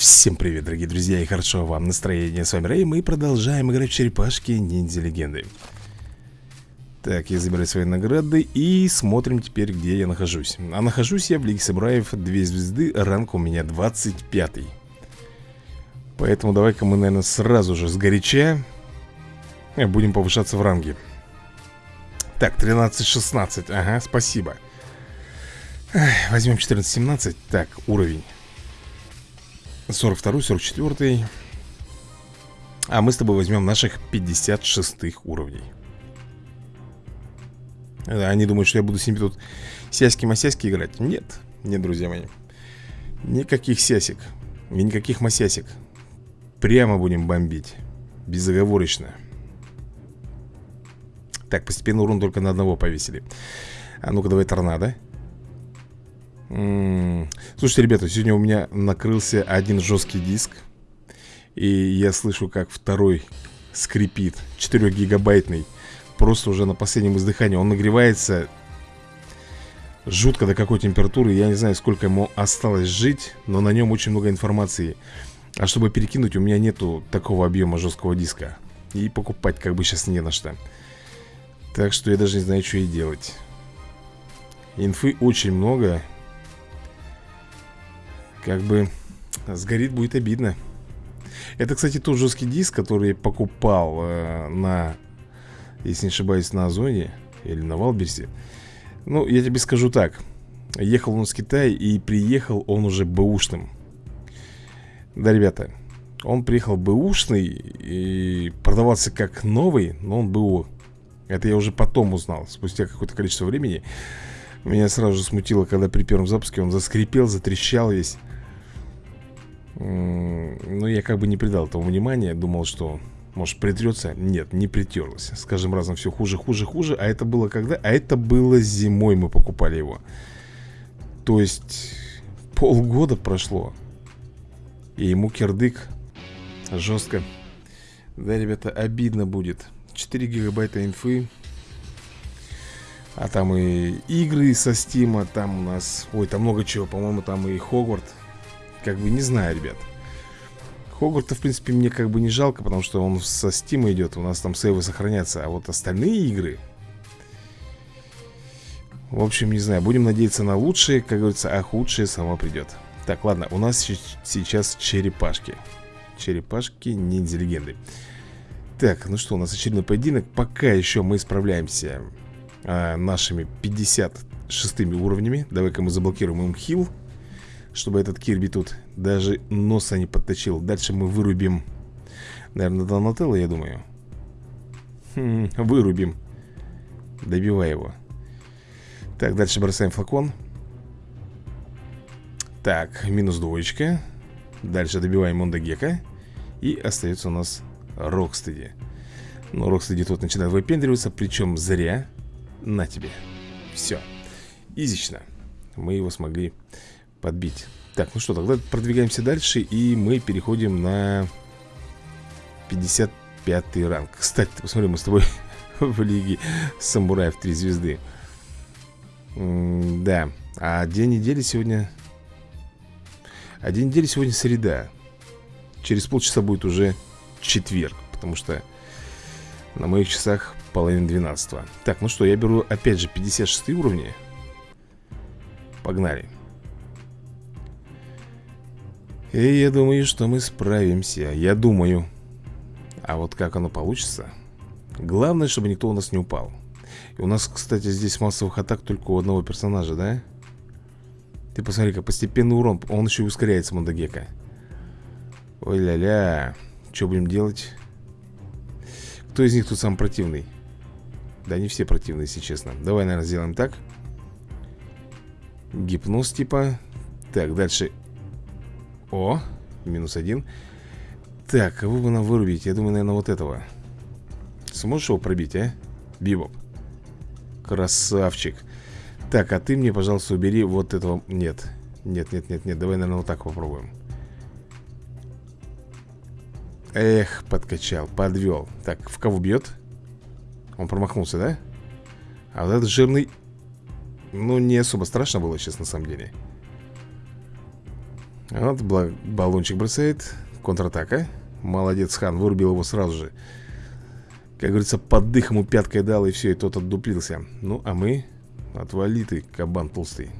Всем привет, дорогие друзья, и хорошо вам настроение. С вами Рэй, мы продолжаем играть в черепашки ниндзя легенды. Так, я забираю свои награды и смотрим теперь, где я нахожусь. А нахожусь я в Лиге Самураев 2 звезды, ранг у меня 25 -й. Поэтому давай-ка мы, наверное, сразу же сгоряча э, будем повышаться в ранге. Так, 13-16, ага, спасибо. Возьмем 14-17, так, уровень. 42 44 А мы с тобой возьмем наших 56 уровней. Они думают, что я буду с ними тут сяськи-масяськи играть? Нет, нет, друзья мои. Никаких сясик И никаких масясик Прямо будем бомбить. Безоговорочно. Так, постепенно урон только на одного повесили. А ну-ка давай торнадо Слушайте, ребята, сегодня у меня накрылся один жесткий диск И я слышу, как второй скрипит 4-гигабайтный Просто уже на последнем издыхании. Он нагревается жутко до какой температуры Я не знаю, сколько ему осталось жить Но на нем очень много информации. А чтобы перекинуть, у меня нету такого объема жесткого диска. И покупать как бы сейчас не на что. Так что я даже не знаю, что и делать. Инфы очень много как бы сгорит будет обидно. Это, кстати, тот жесткий диск, который я покупал э, на, если не ошибаюсь, на Озоне Или на Валберсе. Ну, я тебе скажу так. Ехал он с Китая и приехал он уже бэушным. Да, ребята Он приехал бэушный и продавался как новый, но он БУ Это я уже потом узнал, спустя какое-то количество времени меня сразу же смутило, когда при первом запуске он заскрипел, затрещал весь. Ну, я как бы не придал этому внимания Думал, что, может, притрется. Нет, не притерлось. С каждым разом все хуже, хуже, хуже. А это было когда? А это было зимой мы покупали его. То есть Полгода прошло И ему кирдык Жестко Да, ребята, обидно будет. 4 гигабайта инфы А там и игры со стима Там у нас, ой, там много чего По-моему, там и Хогварт как бы не знаю, ребят. Хогварта, в принципе, мне как бы не жалко Потому что он со Steam идет У нас там сейвы сохранятся А вот остальные игры В общем, не знаю Будем надеяться на лучшее Как говорится, а худшее само придет. Так, ладно, у нас сейчас черепашки. Черепашки ниндзя-легенды Так, ну что, у нас очередной поединок. Пока еще мы справляемся а, Нашими 56 уровнями. Давай-ка мы заблокируем им хил чтобы этот Кирби тут даже носа не подточил. Дальше мы вырубим Наверное, Донателло, я думаю. Хм, Вырубим. Добивай его. Так, дальше бросаем флакон. Так, минус двоечка. Дальше добиваем Мондо Гекко. И остается у нас Рокстеди. Но Рокстеди тут начинает выпендриваться Причем зря На тебе. Все Изично. Мы его смогли подбить. Так, ну что, тогда продвигаемся дальше И мы переходим на 55 ранг. Кстати, посмотри, мы с тобой в лиге самураев 3 звезды. Да, а день недели сегодня? А день недели сегодня среда. Через полчаса будет уже четверг Потому что на моих часах половина 12 Так, ну что, я беру опять же 56 уровни. Погнали. И я думаю, что мы справимся. Я думаю. А вот как оно получится? Главное, чтобы никто у нас не упал. И у нас, кстати, здесь массовых атак только у одного персонажа, да? Ты посмотри-ка, постепенный урон. Он еще и ускоряется, Мондагека Ой-ля-ля. Что будем делать? Кто из них тут самый противный? Да не все противные, если честно. Давай, наверное, сделаем так. Гипноз типа. Так, дальше. О, минус один. Так, кого бы нам вырубить? Я думаю, наверное, вот этого. Сможешь его пробить, а? Бибоп. Красавчик. Так, а ты мне, пожалуйста, убери вот этого. Нет, нет, нет, нет, нет. Давай, наверное, вот так попробуем. Эх, подкачал, подвел. Так, в кого бьет? Он промахнулся, да? А вот этот жирный Ну, не особо страшно было сейчас, на самом деле. Вот баллончик бросает Контратака. Молодец, Хан, вырубил его сразу же. Как говорится, под дых ему пяткой дал И все, и тот отдуплился Ну, а мы Отвали ты, кабан толстый.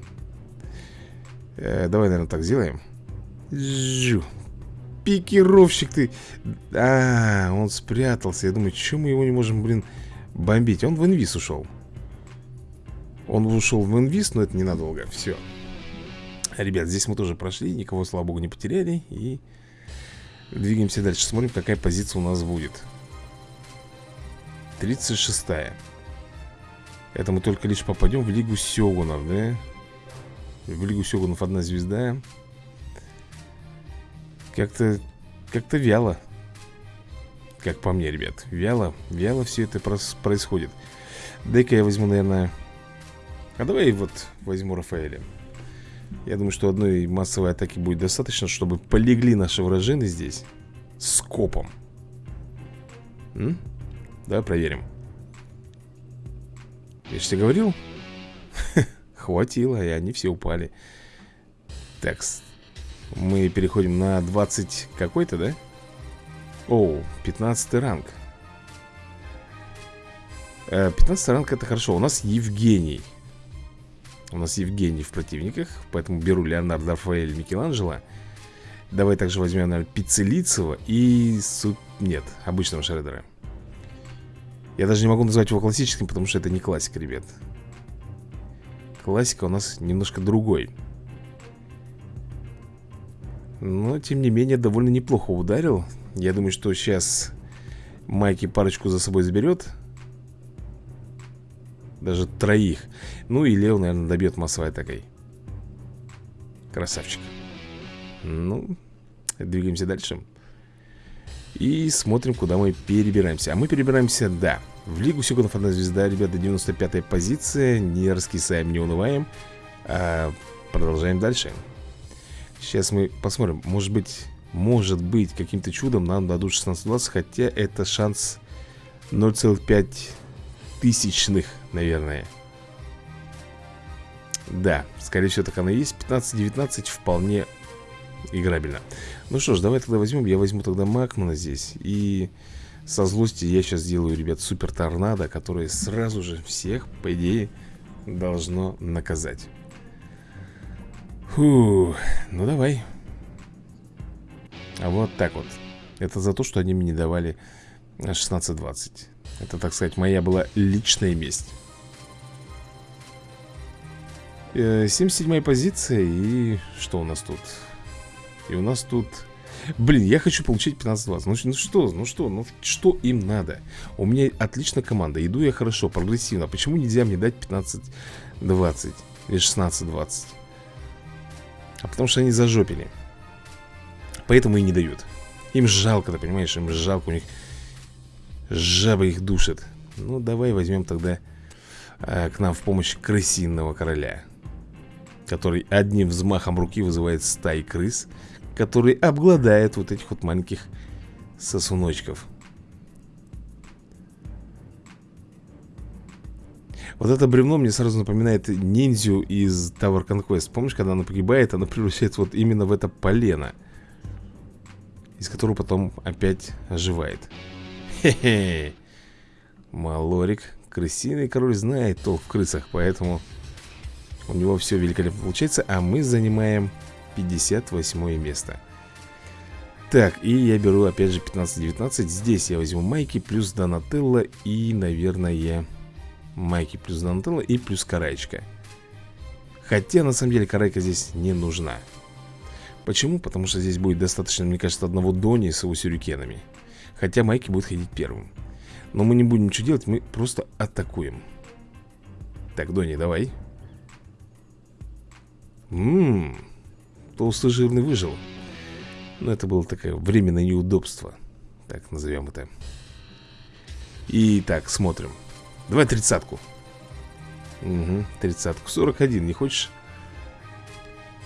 Э, Давай, наверное, так сделаем. Жу Пикировщик ты. А, он спрятался. Я думаю, что мы его не можем, блин, бомбить. Он в инвиз ушел. Он ушел в инвиз, но это ненадолго. Все Ребят, здесь мы тоже прошли Никого, слава богу, не потеряли И двигаемся дальше. Смотрим, какая позиция у нас будет. 36-я Это мы только лишь попадем в Лигу Сёгунов, да? В Лигу Сёгунов одна звезда. Как-то Как-то вяло Как по мне, ребят Вяло, вяло все это происходит. Дай-ка я возьму, наверное А давай вот возьму Рафаэля. Я думаю, что одной массовой атаки будет достаточно Чтобы полегли наши вражины здесь Скопом М? Давай проверим. Я же тебе говорил. Хватило, и они все упали. Так, мы переходим на 20 какой-то, да? О, 15 ранг. 15 э, ранг это хорошо. У нас Евгений. У нас Евгений в противниках Поэтому беру Леонардо Рафаэль Микеланджело. Давай также возьмем, наверное, Пиццелицева И... Нет, обычного Шредера. Я даже не могу назвать его классическим Потому что это не классика, ребят. Классика у нас немножко другой. Но, тем не менее, довольно неплохо ударил Я думаю, что сейчас Майки парочку за собой заберет. Даже троих. Ну и Лео, наверное, добьет массовой атакой. Красавчик. Ну, двигаемся дальше. И смотрим, куда мы перебираемся. А мы перебираемся, да В Лигу Секундов одна звезда, ребята, 95-я позиция. Не раскисаем, не унываем. А Продолжаем дальше. Сейчас мы посмотрим. Может быть может быть, каким-то чудом нам дадут 16-20 Хотя это шанс 0,5 тысячных, наверное. Да, скорее всего так оно и есть. 15-19 вполне играбельно. Ну что ж, давай тогда возьмем. Я возьму тогда Макмана здесь. И со злости я сейчас сделаю, ребят, супер торнадо Которое сразу же всех, по идее, должно наказать. Фу, ну давай вот так вот Это за то, что они мне не давали 16-20 Это, так сказать, моя была личная месть 77 э, позиция И что у нас тут? И у нас тут... Блин, я хочу получить 15-20 ну, ну что, ну что, ну что им надо? У меня отличная команда, иду я хорошо, прогрессивно Почему нельзя мне дать 15-20 или 16-20? А потому что они зажопили Поэтому и не дают. Им жалко, ты понимаешь, им жалко У них жаба их душит. Ну, давай возьмем тогда а, К нам в помощь крысиного короля Который одним взмахом руки вызывает стаи крыс Который обгладает вот этих вот маленьких сосуночков. Вот это бревно мне сразу напоминает ниндзю из Tower Conquest. Помнишь, когда она погибает, она превращается вот именно в это полено из которого потом опять оживает. Хе-хе. Малорик Крысиный король знает толк в крысах Поэтому у него все великолепно получается А мы занимаем 58 место. Так, и я беру опять же 15-19 Здесь я возьму Майки плюс Донателло И, наверное, Майки плюс Донателло и плюс Карайчка Хотя, на самом деле, Карайка здесь не нужна Почему? Потому что здесь будет достаточно, мне кажется, одного Дони с его сюрикенами. Хотя Майки будет ходить первым. Но мы не будем ничего делать, мы просто атакуем. Так, Дони, давай. Ммм. Толстый жирный выжил. Но это было такое временное неудобство. Так, назовем это. И так, смотрим. Давай тридцатку. Угу, тридцатку. 41, не хочешь?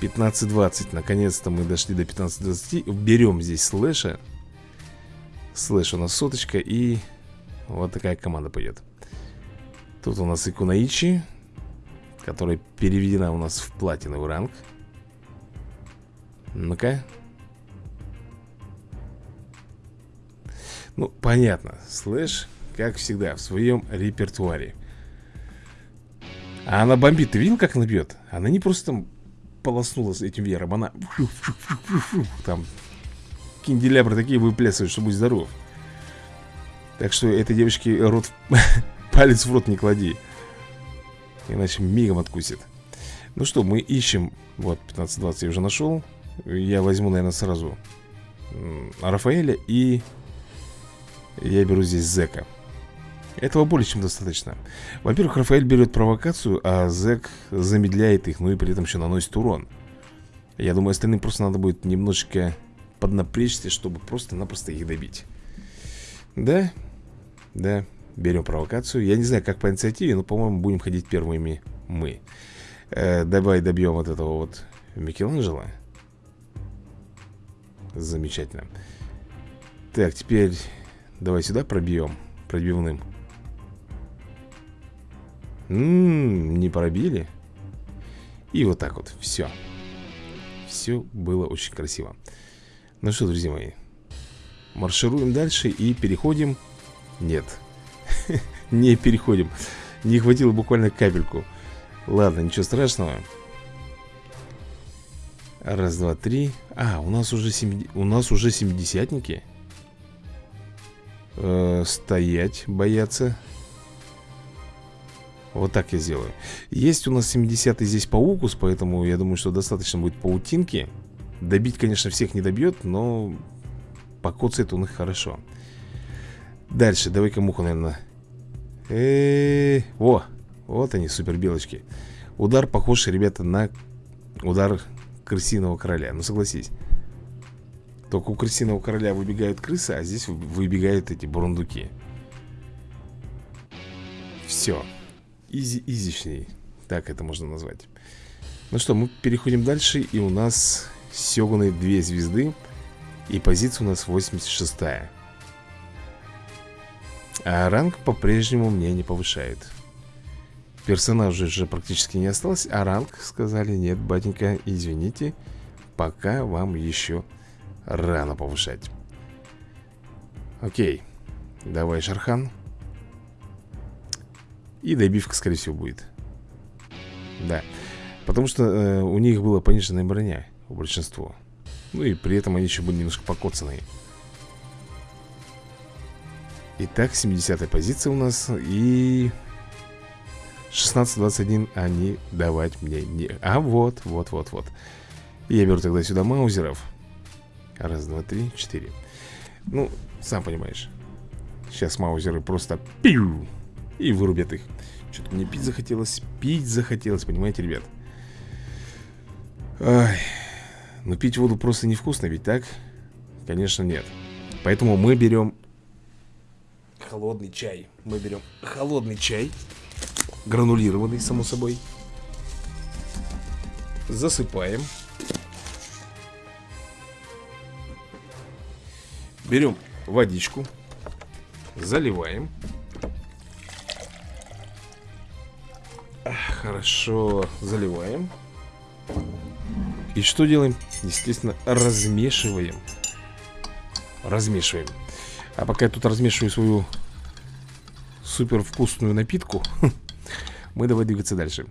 15-20 Наконец-то мы дошли до 15-20 Берем здесь слэша. Слэш у нас соточка И вот такая команда пойдет. Тут у нас и Куноичи Которая переведена у нас в платиновый ранг. Ну-ка. Ну, понятно. Слэш, как всегда, в своем репертуаре. А она бомбит, ты видел, как она бьет? Она не просто там полоснула с этим веером. Она там кинделябры такие выплясывают, что будь здоров. Так что этой девочке рот палец в рот не клади. Иначе мигом откусит. Ну что, мы ищем. Вот, 15-20 я уже нашел. Я возьму, наверное, сразу Рафаэля и Я беру здесь Зека Этого более чем достаточно. Во-первых, Рафаэль берет провокацию А Зек замедляет их Ну и при этом еще наносит урон. Я думаю, остальным просто надо будет немножечко Поднапрячься, чтобы просто-напросто их добить. Да? Да Берем провокацию. Я не знаю, как по инициативе, но, по-моему, будем ходить первыми мы. Э, Давай добьем вот этого вот Микеланджело. Замечательно. Так, теперь Давай сюда пробьем Пробивным Ммм, не пробили? И вот так вот, все Все было очень красиво. Ну что, друзья мои Маршируем дальше и переходим. Нет Не переходим. Не хватило буквально капельку. Ладно, ничего страшного. Раз, два, три. А, у нас уже, сем... у нас уже семидесятники. Э, Стоять, бояться Вот так я сделаю. Есть у нас 70-й здесь паукус Поэтому я думаю, что достаточно будет паутинки. Добить, конечно, всех не добьет Но покоцает он их хорошо. Дальше, давай-ка муху, наверное э О, вот они, супер белочки Удар похож, ребята, на удар крысиного короля. Ну, согласись. Только у крысиного короля выбегают крысы А здесь выбегают эти бурундуки. Все Изи-изичней Так это можно назвать. Ну что, мы переходим дальше И у нас Сёгуны две звезды И позиция у нас 86 -я. А ранг по-прежнему мне не повышает. Персонажей же практически не осталось А ранг сказали, нет, батенька, извините Пока вам еще рано повышать Окей Давай, Шархан И добивка, скорее всего, будет. Да. Потому что э, у них была пониженная броня У большинства. Ну и при этом они еще были немножко покоцанные. Итак, 70 позиция у нас И 16-21 они давать мне не... А вот, вот, вот, вот. Я беру тогда сюда маузеров. Раз, два, три, четыре. Ну, сам понимаешь. Сейчас маузеры просто пиу И вырубят их. Что-то мне пить захотелось Пить захотелось, понимаете, ребят? Ай. Ну, пить воду просто невкусно, ведь так? Конечно, нет. Поэтому мы берем холодный чай. Мы берем холодный чай Гранулированный, само собой. Засыпаем. Берем водичку Заливаем Хорошо, заливаем. И что делаем? Естественно, размешиваем. Размешиваем. А пока я тут размешиваю свою супер вкусную напитку Мы давай двигаться дальше.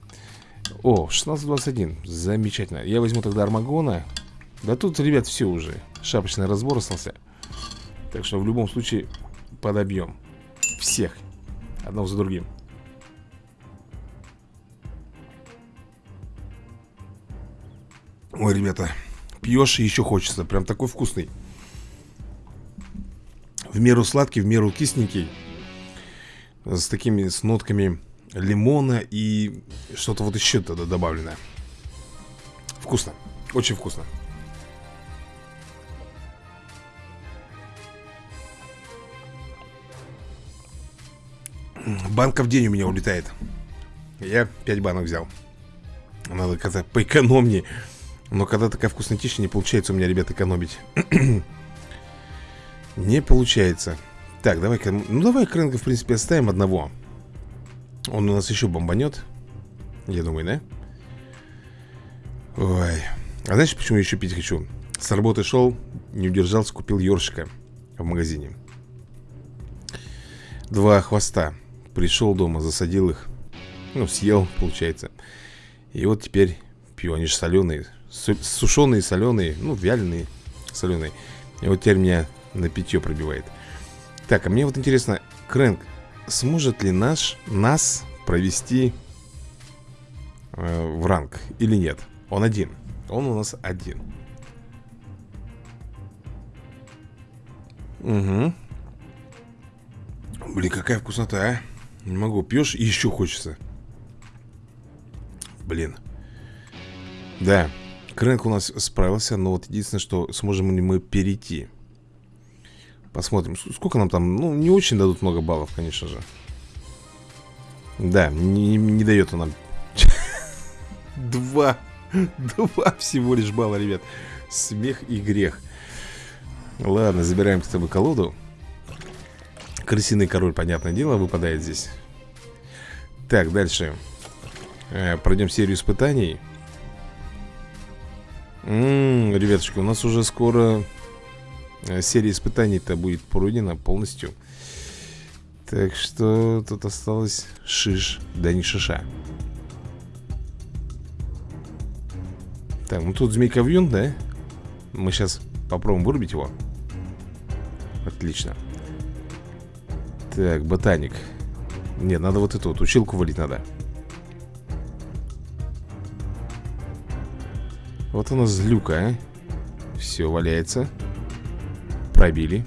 О, 16.21, замечательно. Я возьму тогда Армагона. Да тут, ребят, все уже. Шапочный разбор остался. Так что в любом случае подобьем Всех Одного за другим Ой, ребята Пьешь и еще хочется Прям такой вкусный. В меру сладкий, в меру кисленький с такими, с нотками лимона и что-то вот еще туда добавлено Вкусно, очень вкусно. Банка в день у меня улетает. Я 5 банок взял. Надо как-то поэкономнее Но когда такая вкуснотища не получается у меня, ребят, экономить Не получается так, давай-ка, ну давай Крэнка, в принципе, оставим одного Он у нас еще бомбанет Я думаю, да? Ой, А знаешь, почему я еще пить хочу? С работы шел, не удержался, купил ёршика в магазине. Два хвоста. Пришел дома, засадил их. Ну, съел, получается. И вот теперь пью. Они же соленые. Сушеные, соленые. Ну, вяленые, соленые. И вот теперь меня на питье пробивает. Так, а мне вот интересно, Крэнк, сможет ли наш, нас провести э, в ранг или нет? Он один. Он у нас один. Угу. Блин, какая вкуснота, а? Не могу. Пьешь и еще хочется. Блин. Да. Крэнк у нас справился, но вот единственное, что сможем ли мы перейти. Посмотрим. Сколько нам там? Ну, не очень дадут много баллов, конечно же. Да, не, не дает он нам. Два. Два всего лишь балла, ребят. Смех и грех. Ладно, забираем с тобой колоду. Крысиный король, понятное дело, выпадает здесь. Так, дальше. Э, пройдем серию испытаний. М ребятушки, у нас уже скоро э, серия испытаний-то будет пройдена полностью. Так что тут осталось шиш, да не шиша. Так, ну тут змейковьюн, да? Мы сейчас попробуем вырубить его. Отлично. Так, ботаник. Нет, надо вот эту вот училку валить надо. Вот у нас злюка, а. Все, валяется. Пробили.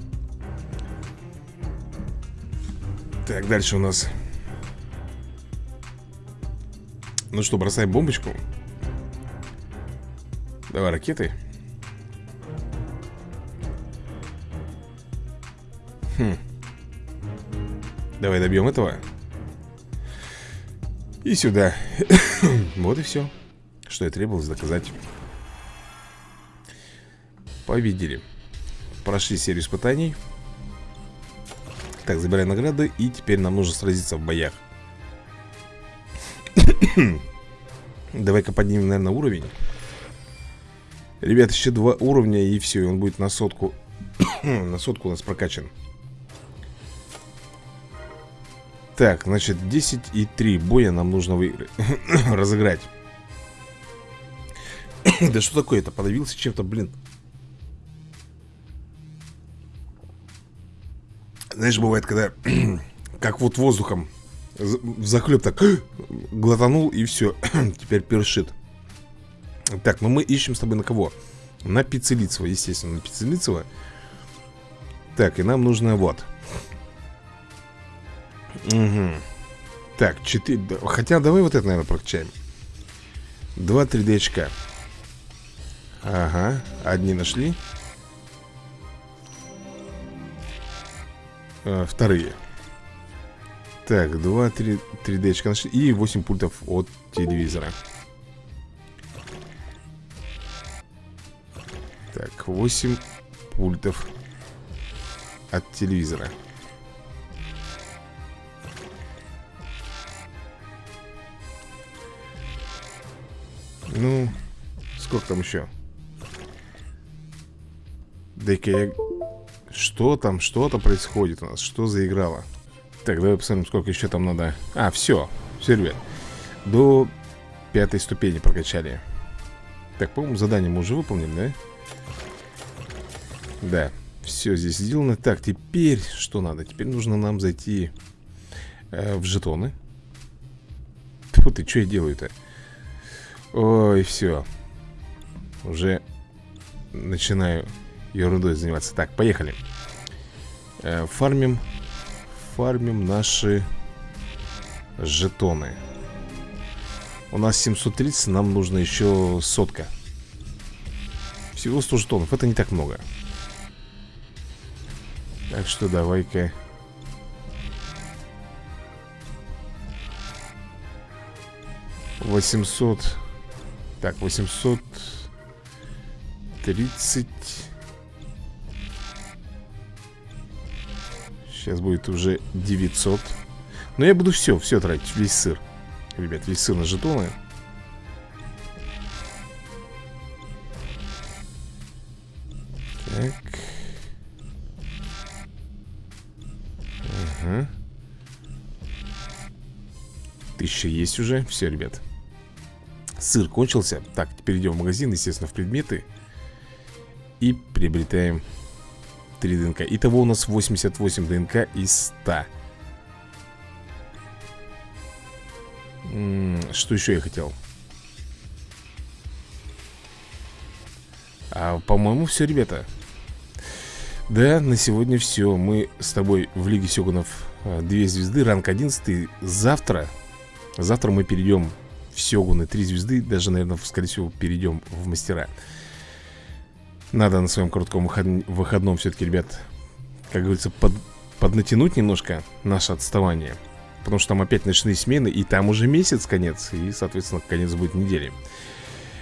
Так, дальше у нас... Ну что, бросаем бомбочку. Давай ракеты. Хм. Давай добьем этого. И сюда. вот и все. Что и требовалось доказать. Победили. Прошли серию испытаний. Так, забираем награды. И теперь нам нужно сразиться в боях. Давай-ка поднимем, наверное, уровень. Ребят, еще два уровня и все, он будет на сотку На сотку у нас прокачан Так, значит, 10 и 3 боя нам нужно выиграть Разыграть Да что такое-то? Подавился чем-то, блин Знаешь, бывает, когда Как вот воздухом В захлеб так Глотанул и все Теперь першит. Так, ну мы ищем с тобой на кого? На Пиццелицева, естественно, на Пиццелицева. Так, и нам нужно вот. Угу Так, 4 Хотя давай вот это, наверное, прокачаем. 2 3D очка Ага, одни нашли а, Вторые Так, 2 3, 3D очка И 8 пультов от телевизора Так, 8 пультов от телевизора. Ну, сколько там еще? Дай-ка я... Что там, что то происходит у нас? Что заиграло? Так, давай посмотрим, сколько еще там надо А, все, все, ребят До пятой ступени прокачали Так, по-моему, задание мы уже выполнили, да? Да, все здесь сделано Так, теперь что надо? Теперь нужно нам зайти э, в жетоны Тьфу ты, что я делаю-то? Ой, все Уже начинаю ерундой заниматься. Так, поехали. Э, Фармим Фармим наши жетоны. У нас 730, нам нужно еще сотка. Всего 100 жетонов, это не так много. Так что давай-ка. Восемьсот Так, восемьсот Тридцать Сейчас будет уже 900 Но я буду все, все тратить, весь сыр. Ребят, весь сыр на жетоны. Так. Ага Тысяча есть уже, все, ребят. Сыр кончился. Так, теперь идем в магазин, естественно, в предметы. И приобретаем 3 ДНК Итого у нас 88 ДНК из 100 Что еще я хотел? А, по-моему, все, ребята. Да, на сегодня все Мы с тобой в Лиге Сёгунов а, Две звезды, ранг 11 Завтра Завтра мы перейдем в Сёгуны. Три звезды, даже, наверное, скорее всего, перейдем в мастера Надо на своем коротком выходном все-таки, ребят Как говорится, под, поднатянуть немножко наше отставание Потому что там опять ночные смены И там уже месяц конец И, соответственно, конец будет недели.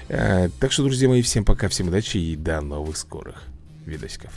А, Так что, друзья мои, всем пока, всем удачи И до новых скорых видосиков